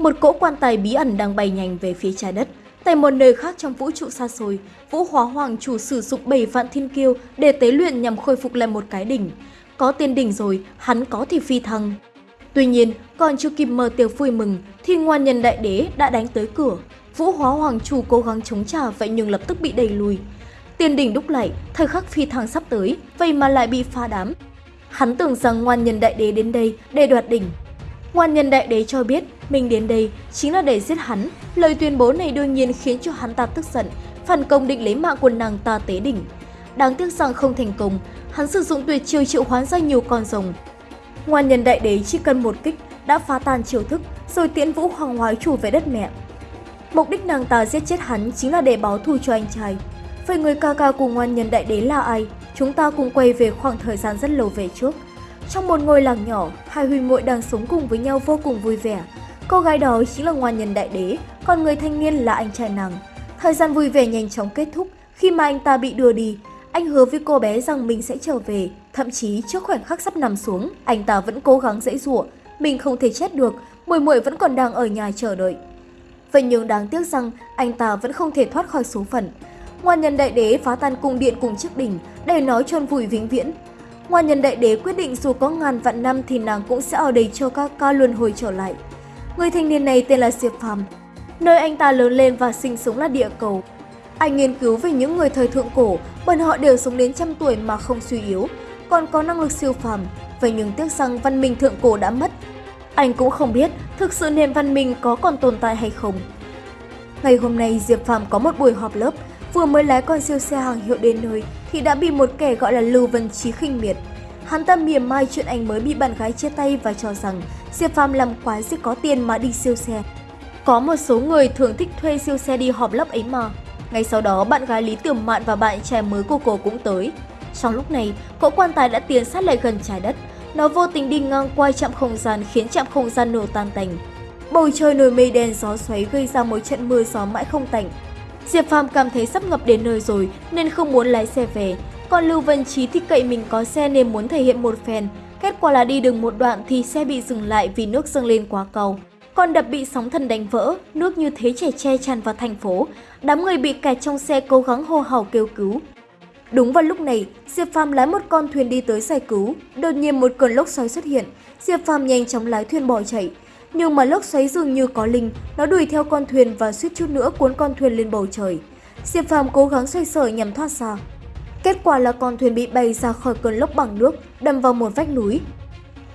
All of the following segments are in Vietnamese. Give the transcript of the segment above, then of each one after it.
Một cỗ quan tài bí ẩn đang bay nhanh về phía trái đất. Tại một nơi khác trong vũ trụ xa xôi, Vũ Hóa Hoàng chủ sử dụng bảy vạn thiên kiêu để tế luyện nhằm khôi phục lại một cái đỉnh. Có tiên đỉnh rồi, hắn có thì phi thăng. Tuy nhiên, còn chưa kịp mở tiệc vui mừng thì ngoan nhân đại đế đã đánh tới cửa. Vũ Hóa Hoàng chủ cố gắng chống trả vậy nhưng lập tức bị đẩy lùi. Tiên đỉnh đúc lại, thời khắc phi thăng sắp tới, vậy mà lại bị phá đám. Hắn tưởng rằng ngoan nhân đại đế đến đây để đoạt đỉnh. Ngoan nhân đại đế cho biết mình đến đây chính là để giết hắn. Lời tuyên bố này đương nhiên khiến cho hắn ta tức giận, phản công định lấy mạng của nàng ta tế đỉnh. Đáng tiếc rằng không thành công, hắn sử dụng tuyệt chiêu triệu hoán ra nhiều con rồng. Ngoan nhân đại đế chỉ cần một kích đã phá tan chiêu thức rồi tiễn vũ hoàng hoái chủ về đất mẹ. Mục đích nàng ta giết chết hắn chính là để báo thù cho anh trai. Vậy người ca ca của ngoan nhân đại đế là ai? Chúng ta cùng quay về khoảng thời gian rất lâu về trước. Trong một ngôi làng nhỏ, hai huynh muội đang sống cùng với nhau vô cùng vui vẻ. Cô gái đó chính là ngoan nhân đại đế, còn người thanh niên là anh trai nàng. Thời gian vui vẻ nhanh chóng kết thúc khi mà anh ta bị đưa đi. Anh hứa với cô bé rằng mình sẽ trở về, thậm chí trước khoảnh khắc sắp nằm xuống, anh ta vẫn cố gắng dễ dụa, mình không thể chết được, muội muội vẫn còn đang ở nhà chờ đợi. Vậy nhưng đáng tiếc rằng anh ta vẫn không thể thoát khỏi số phận. Ngoan nhân đại đế phá tan cung điện cùng chiếc đỉnh để nói chôn vùi vĩnh viễn. Ngoan nhân đại đế quyết định dù có ngàn vạn năm thì nàng cũng sẽ ở đây cho các ca luân hồi trở lại. Người thanh niên này tên là Diệp Phàm. Nơi anh ta lớn lên và sinh sống là địa cầu. Anh nghiên cứu về những người thời thượng cổ, bởi họ đều sống đến trăm tuổi mà không suy yếu, còn có năng lực siêu phàm. Vậy nhưng tiếc rằng văn minh thượng cổ đã mất. Anh cũng không biết thực sự nền văn minh có còn tồn tại hay không. Ngày hôm nay Diệp Phàm có một buổi họp lớp, vừa mới lái con siêu xe hàng hiệu đến nơi thì đã bị một kẻ gọi là Lưu Vân Chí khinh miệt. Hắn ta mỉa mai chuyện anh mới bị bạn gái chia tay và cho rằng Diệp Phàm làm quái sẽ có tiền mà đi siêu xe. Có một số người thường thích thuê siêu xe đi họp lớp ấy mà. Ngay sau đó, bạn gái Lý tưởng Mạn và bạn trai mới của cô cũng tới. Trong lúc này, cỗ quan tài đã tiến sát lại gần trái đất. Nó vô tình đi ngang qua chạm không gian khiến chạm không gian nổ tan tành. Bầu trời nổi mây đen gió xoáy gây ra một trận mưa gió mãi không tạnh. Diệp Phàm cảm thấy sắp ngập đến nơi rồi nên không muốn lái xe về. Còn Lưu văn Trí thì cậy mình có xe nên muốn thể hiện một phen. Kết quả là đi được một đoạn thì xe bị dừng lại vì nước dâng lên quá cầu. Con đập bị sóng thần đánh vỡ, nước như thế chảy che tràn vào thành phố. Đám người bị kẹt trong xe cố gắng hô hào kêu cứu. Đúng vào lúc này, Diệp Phàm lái một con thuyền đi tới giải cứu. Đột nhiên một cơn lốc xoáy xuất hiện. Diệp Phàm nhanh chóng lái thuyền bỏ chạy. Nhưng mà lốc xoáy dường như có linh, nó đuổi theo con thuyền và suýt chút nữa cuốn con thuyền lên bầu trời. Diệp Phàm cố gắng xoay sở nhằm thoát ra. Kết quả là con thuyền bị bay ra khỏi cơn lốc bằng nước, đâm vào một vách núi.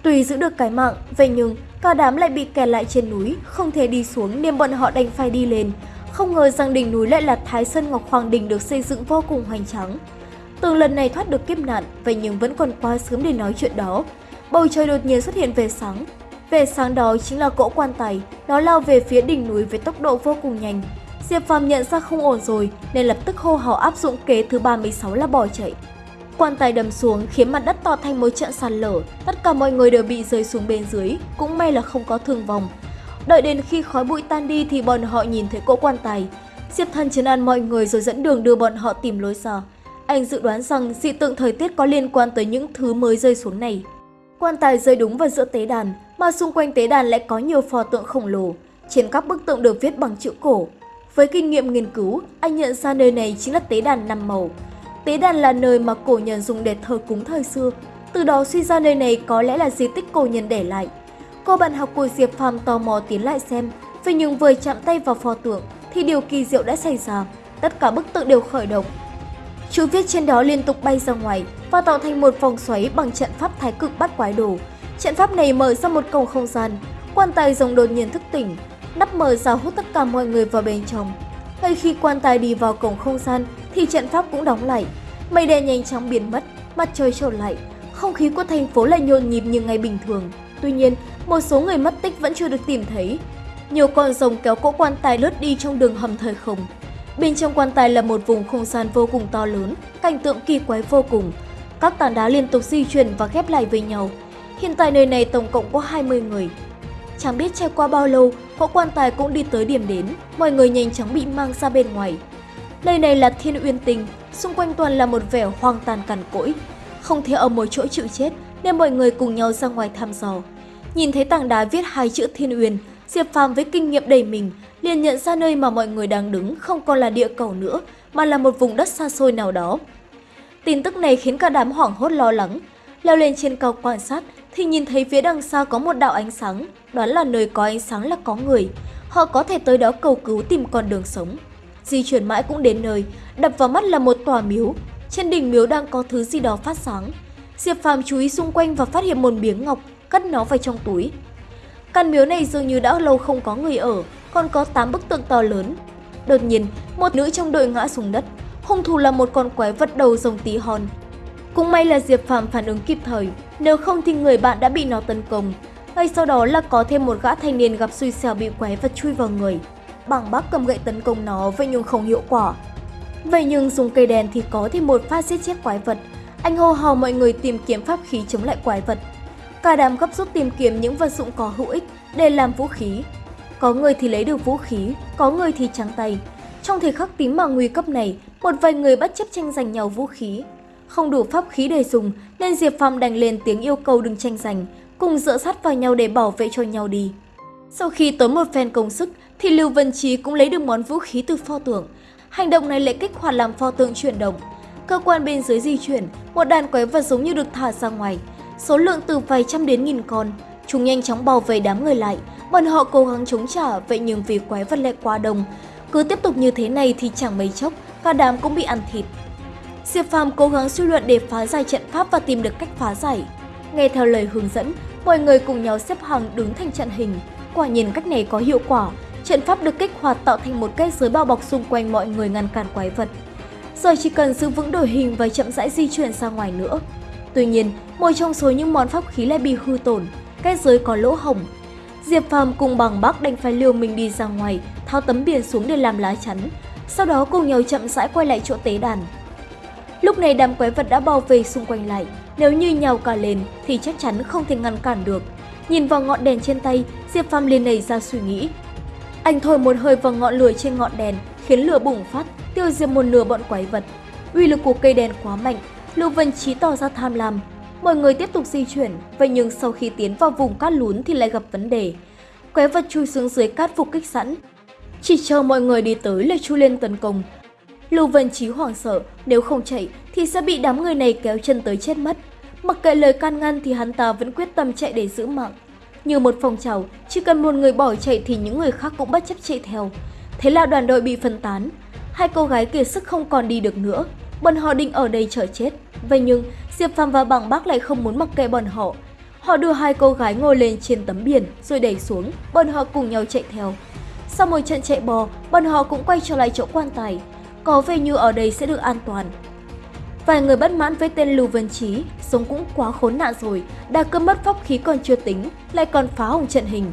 Tuy giữ được cái mạng, vậy nhưng cả đám lại bị kẹt lại trên núi, không thể đi xuống nên bọn họ đành phải đi lên. Không ngờ rằng đỉnh núi lại là Thái Sơn Ngọc Hoàng Đình được xây dựng vô cùng hoành tráng. Từ lần này thoát được kiếp nạn, vậy nhưng vẫn còn quá sớm để nói chuyện đó. Bầu trời đột nhiên xuất hiện về sáng. Về sáng đó chính là cỗ quan tài, nó lao về phía đỉnh núi với tốc độ vô cùng nhanh. Diệp Phàm nhận ra không ổn rồi nên lập tức hô hào áp dụng kế thứ 36 là bỏ chạy. Quan tài đầm xuống khiến mặt đất to thành một trận sạt lở, tất cả mọi người đều bị rơi xuống bên dưới, cũng may là không có thương vong. Đợi đến khi khói bụi tan đi thì bọn họ nhìn thấy cỗ quan tài. Diệp Thần chấn an mọi người rồi dẫn đường đưa bọn họ tìm lối ra. Anh dự đoán rằng dị tượng thời tiết có liên quan tới những thứ mới rơi xuống này. Quan tài rơi đúng vào giữa tế đàn, mà xung quanh tế đàn lại có nhiều pho tượng khổng lồ. Trên các bức tượng được viết bằng chữ cổ. Với kinh nghiệm nghiên cứu, anh nhận ra nơi này chính là tế đàn năm màu. Tế đàn là nơi mà cổ nhân dùng để thờ cúng thời xưa. Từ đó suy ra nơi này có lẽ là di tích cổ nhân để lại. Cô bạn học của Diệp Phàm tò mò tiến lại xem, vậy nhưng vừa chạm tay vào pho tượng thì điều kỳ diệu đã xảy ra. Tất cả bức tượng đều khởi động. Chữ viết trên đó liên tục bay ra ngoài và tạo thành một vòng xoáy bằng trận pháp thái cực bắt quái đồ. Trận pháp này mở ra một cầu không gian, quan tài rồng đột nhiên thức tỉnh, nắp mở ra hút tất cả mọi người vào bên trong. Ngay khi quan tài đi vào cổng không gian thì trận pháp cũng đóng lại. Mây đen nhanh chóng biến mất, mặt trời trở lại, không khí của thành phố lại nhộn nhịp như ngày bình thường. Tuy nhiên, một số người mất tích vẫn chưa được tìm thấy. Nhiều con rồng kéo cỗ quan tài lướt đi trong đường hầm thời không. Bên trong quan tài là một vùng không gian vô cùng to lớn, cảnh tượng kỳ quái vô cùng. Các tảng đá liên tục di chuyển và ghép lại với nhau. Hiện tại nơi này tổng cộng có 20 người. Chẳng biết trải qua bao lâu, cỗ quan tài cũng đi tới điểm đến, mọi người nhanh chóng bị mang ra bên ngoài. Nơi này là Thiên Uyên tình, xung quanh toàn là một vẻ hoang tàn cằn cỗi. Không thể ở một chỗ chịu chết nên mọi người cùng nhau ra ngoài thăm dò. Nhìn thấy tảng đá viết hai chữ Thiên Uyên, Diệp Phàm với kinh nghiệm đầy mình liền nhận ra nơi mà mọi người đang đứng không còn là địa cầu nữa mà là một vùng đất xa xôi nào đó. Tin tức này khiến cả đám hoảng hốt lo lắng. Leo lên trên cao quan sát thì nhìn thấy phía đằng xa có một đạo ánh sáng, đoán là nơi có ánh sáng là có người. Họ có thể tới đó cầu cứu tìm con đường sống. Di chuyển mãi cũng đến nơi, đập vào mắt là một tòa miếu. Trên đỉnh miếu đang có thứ gì đó phát sáng. Diệp Phàm chú ý xung quanh và phát hiện một miếng ngọc, cất nó vào trong túi. Căn miếu này dường như đã lâu không có người ở, còn có 8 bức tượng to lớn. Đột nhiên, một nữ trong đội ngã xuống đất. Hung thủ là một con quái vật đầu rồng tí hòn. Cũng may là Diệp phạm phản ứng kịp thời, nếu không thì người bạn đã bị nó tấn công. Ngay sau đó là có thêm một gã thanh niên gặp xui xẻo bị quái vật chui vào người. Bằng bác cầm gậy tấn công nó vậy nhưng không hiệu quả. Vậy nhưng dùng cây đèn thì có thêm một phát giết chết quái vật. Anh hô hào mọi người tìm kiếm pháp khí chống lại quái vật. Cả đám gấp rút tìm kiếm những vật dụng có hữu ích để làm vũ khí. Có người thì lấy được vũ khí, có người thì trắng tay. Trong thời khắc tím mà nguy cấp này, một vài người bất chấp tranh giành nhau vũ khí. Không đủ pháp khí để dùng nên Diệp Phong đành lên tiếng yêu cầu đừng tranh giành, cùng dựa sát vào nhau để bảo vệ cho nhau đi. Sau khi tốn một phen công sức thì Lưu Vân Trí cũng lấy được món vũ khí từ pho tượng. Hành động này lại kích hoạt làm pho tượng chuyển động. Cơ quan bên dưới di chuyển, một đàn quái vật giống như được thả ra ngoài. Số lượng từ vài trăm đến nghìn con. Chúng nhanh chóng bao vây đám người lại. Bọn họ cố gắng chống trả, vậy nhưng vì quái vật lại quá đông. Cứ tiếp tục như thế này thì chẳng mấy chốc, cả đám cũng bị ăn thịt. Diệp Phàm cố gắng suy luận để phá giải trận pháp và tìm được cách phá giải. Nghe theo lời hướng dẫn, mọi người cùng nhau xếp hàng đứng thành trận hình. Quả nhiên cách này có hiệu quả, trận pháp được kích hoạt tạo thành một cái giới bao bọc xung quanh mọi người ngăn cản quái vật. Giờ chỉ cần giữ vững đội hình và chậm rãi di chuyển ra ngoài nữa. Tuy nhiên, một trong số những món pháp khí lại bị hư tổn, cái giới có lỗ hổng. Diệp Phàm cùng bằng bác đành phải liều mình đi ra ngoài, tháo tấm biển xuống để làm lá chắn, sau đó cùng nhau chậm rãi quay lại chỗ tế đàn. Lúc này đám quái vật đã bao vây xung quanh lại, nếu như nhào cả lên thì chắc chắn không thể ngăn cản được. Nhìn vào ngọn đèn trên tay, Diệp Phàm liền nảy ra suy nghĩ. Anh thổi một hơi vào ngọn lửa trên ngọn đèn, khiến lửa bùng phát, tiêu diệt một nửa bọn quái vật. Uy lực của cây đèn quá mạnh, Lưu Vân chí tỏ ra tham lam. Mọi người tiếp tục di chuyển, vậy nhưng sau khi tiến vào vùng cát lún thì lại gặp vấn đề. Quái vật chui xuống dưới cát phục kích sẵn. Chỉ chờ mọi người đi tới là chui lên tấn công. Lưu Vân Chí hoảng sợ, nếu không chạy thì sẽ bị đám người này kéo chân tới chết mất. Mặc kệ lời can ngăn thì hắn ta vẫn quyết tâm chạy để giữ mạng. Như một phong trào, chỉ cần một người bỏ chạy thì những người khác cũng bất chấp chạy theo. Thế là đoàn đội bị phân tán. Hai cô gái kiệt sức không còn đi được nữa. Bọn họ định ở đây chờ chết. Vậy nhưng, Diệp Phạm và Bằng Bác lại không muốn mặc kệ bọn họ. Họ đưa hai cô gái ngồi lên trên tấm biển rồi đẩy xuống, bọn họ cùng nhau chạy theo. Sau một trận chạy bò, bọn họ cũng quay trở lại chỗ quan tài. Có vẻ như ở đây sẽ được an toàn. Vài người bất mãn với tên Lưu Vân Chí sống cũng quá khốn nạn rồi, đã cơm mất pháp khí còn chưa tính, lại còn phá hỏng trận hình.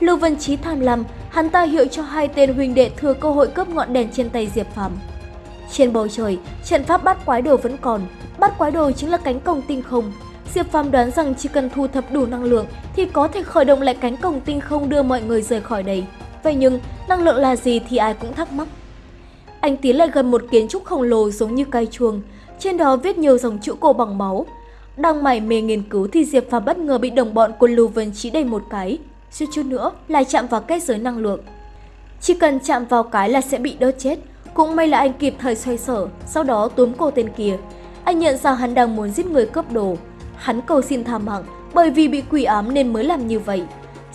Lưu Vân Chí tham lam, hắn ta hiệu cho hai tên huynh đệ thừa cơ hội cướp ngọn đèn trên tay Diệp Phàm. Trên bầu trời, trận pháp bắt quái đồ vẫn còn, bắt quái đồ chính là cánh cổng tinh không. Diệp Phàm đoán rằng chỉ cần thu thập đủ năng lượng thì có thể khởi động lại cánh cổng tinh không đưa mọi người rời khỏi đây. Vậy nhưng, năng lượng là gì thì ai cũng thắc mắc. Anh tiến lại gần một kiến trúc khổng lồ giống như cây chuông, trên đó viết nhiều dòng chữ cổ bằng máu. Đang mải mê nghiên cứu thì Diệp Phàm bất ngờ bị đồng bọn của Lưu Vân chỉ đầy một cái, suýt chút nữa lại chạm vào kết giới năng lượng. Chỉ cần chạm vào cái là sẽ bị đốt chết, cũng may là anh kịp thời xoay sở, sau đó túm cô tên kia. Anh nhận ra hắn đang muốn giết người cướp đồ. Hắn cầu xin tha mạng bởi vì bị quỷ ám nên mới làm như vậy.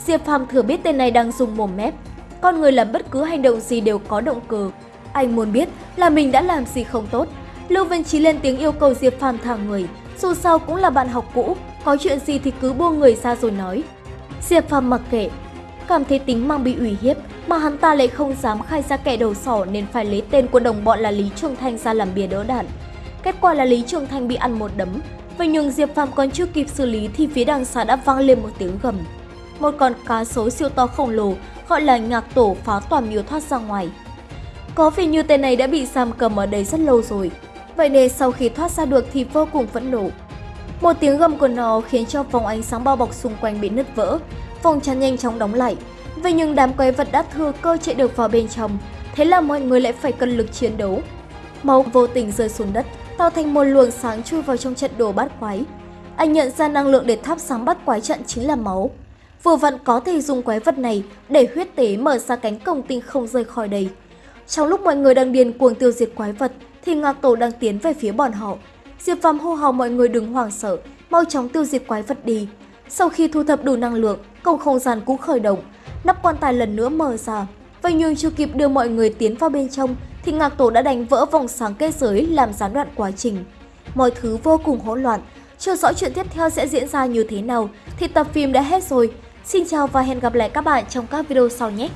Diệp Phàm thừa biết tên này đang dùng mồm mép. Con người làm bất cứ hành động gì đều có động cơ. Anh muốn biết là mình đã làm gì không tốt. Lưu Vân Trí lên tiếng yêu cầu Diệp Phàm thả người. Dù sao cũng là bạn học cũ, có chuyện gì thì cứ buông người ra rồi nói. Diệp Phàm mặc kệ, cảm thấy tính mang bị ủy hiếp mà hắn ta lại không dám khai ra kẻ đầu sỏ nên phải lấy tên của đồng bọn là Lý Trường Thanh ra làm bìa đỡ đạn. Kết quả là Lý Trường Thanh bị ăn một đấm, vậy nhưng Diệp Phàm còn chưa kịp xử lý thì phía đằng xa đã vang lên một tiếng gầm. Một con cá sấu siêu to khổng lồ gọi là ngạc tổ phá toàn miếu thoát ra ngoài. Có vẻ như tên này đã bị giam cầm ở đây rất lâu rồi, vậy nên sau khi thoát ra được thì vô cùng phẫn nộ. Một tiếng gầm của nó khiến cho vòng ánh sáng bao bọc xung quanh bị nứt vỡ, vòng chắn nhanh chóng đóng lại. Vậy nhưng đám quái vật đã thừa cơ chạy được vào bên trong, thế là mọi người lại phải cân lực chiến đấu. Máu vô tình rơi xuống đất, tạo thành một luồng sáng chui vào trong trận đồ bát quái. Anh nhận ra năng lượng để thắp sáng bắt quái trận chính là máu. vừa vặn có thể dùng quái vật này để huyết tế mở ra cánh cổng tinh không rời khỏi đây. Trong lúc mọi người đang điên cuồng tiêu diệt quái vật, thì Ngạc Tổ đang tiến về phía bọn họ. Diệp Phàm hô hào mọi người đừng hoảng sợ, mau chóng tiêu diệt quái vật đi. Sau khi thu thập đủ năng lượng, cầu không gian cũng khởi động, nắp quan tài lần nữa mở ra. Vậy nhưng chưa kịp đưa mọi người tiến vào bên trong, thì Ngạc Tổ đã đánh vỡ vòng sáng kết giới làm gián đoạn quá trình. Mọi thứ vô cùng hỗn loạn, chưa rõ chuyện tiếp theo sẽ diễn ra như thế nào thì tập phim đã hết rồi. Xin chào và hẹn gặp lại các bạn trong các video sau nhé!